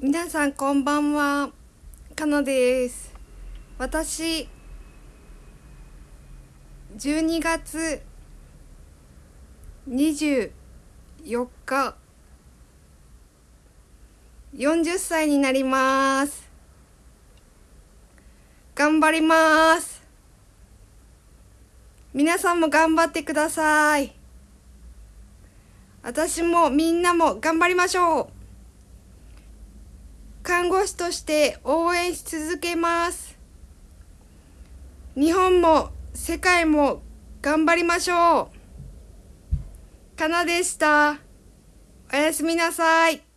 皆さんこんばんは。かなです。私12月24日。40歳になります。頑張ります。皆さんも頑張ってください。私もみんなも頑張りましょう。看護師として応援し続けます。日本も世界も頑張りましょう。かなでした。おやすみなさい。